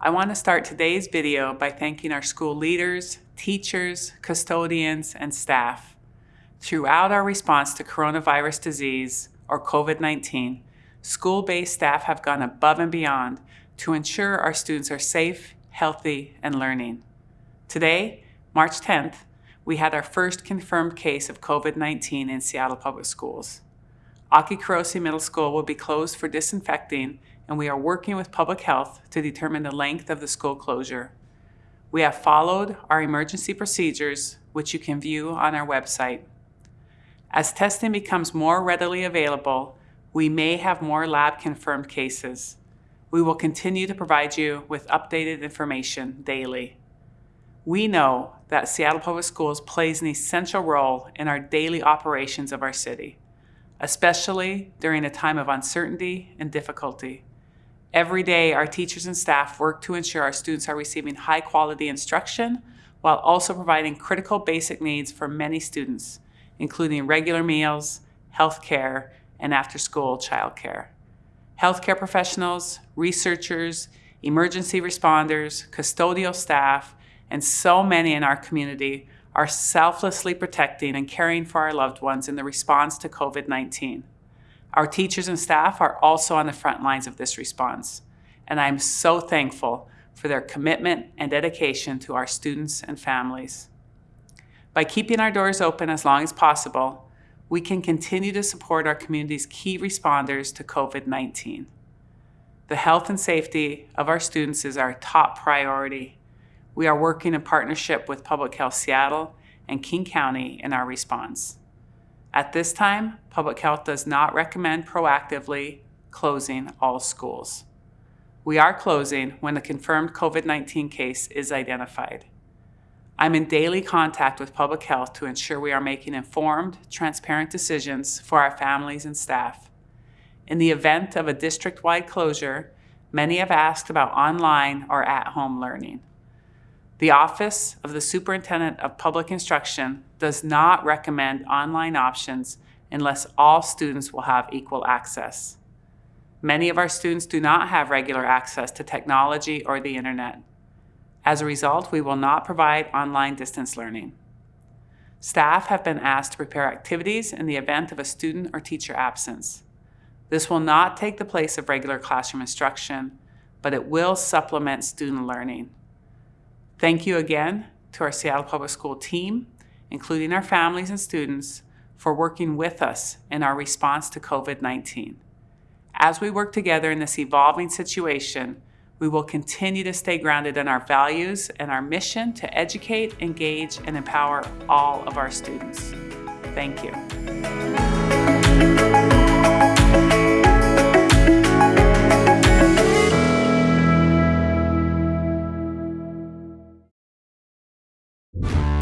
I want to start today's video by thanking our school leaders, teachers, custodians, and staff. Throughout our response to coronavirus disease, or COVID-19, school-based staff have gone above and beyond to ensure our students are safe, healthy, and learning. Today, March 10th, we had our first confirmed case of COVID-19 in Seattle Public Schools. Aki Kurose Middle School will be closed for disinfecting and we are working with public health to determine the length of the school closure. We have followed our emergency procedures, which you can view on our website. As testing becomes more readily available, we may have more lab confirmed cases. We will continue to provide you with updated information daily. We know that Seattle Public Schools plays an essential role in our daily operations of our city especially during a time of uncertainty and difficulty. Every day, our teachers and staff work to ensure our students are receiving high quality instruction while also providing critical basic needs for many students, including regular meals, health care, and after-school childcare. Healthcare professionals, researchers, emergency responders, custodial staff, and so many in our community are selflessly protecting and caring for our loved ones in the response to COVID-19. Our teachers and staff are also on the front lines of this response, and I am so thankful for their commitment and dedication to our students and families. By keeping our doors open as long as possible, we can continue to support our community's key responders to COVID-19. The health and safety of our students is our top priority, we are working in partnership with Public Health Seattle and King County in our response. At this time, Public Health does not recommend proactively closing all schools. We are closing when a confirmed COVID-19 case is identified. I'm in daily contact with Public Health to ensure we are making informed, transparent decisions for our families and staff. In the event of a district-wide closure, many have asked about online or at-home learning. The Office of the Superintendent of Public Instruction does not recommend online options unless all students will have equal access. Many of our students do not have regular access to technology or the internet. As a result, we will not provide online distance learning. Staff have been asked to prepare activities in the event of a student or teacher absence. This will not take the place of regular classroom instruction, but it will supplement student learning. Thank you again to our Seattle Public School team, including our families and students, for working with us in our response to COVID-19. As we work together in this evolving situation, we will continue to stay grounded in our values and our mission to educate, engage, and empower all of our students. Thank you. you